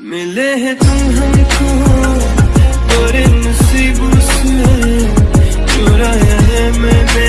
मिले हैं तुम हमको बड़े नसीबों से। चुराया है मैंने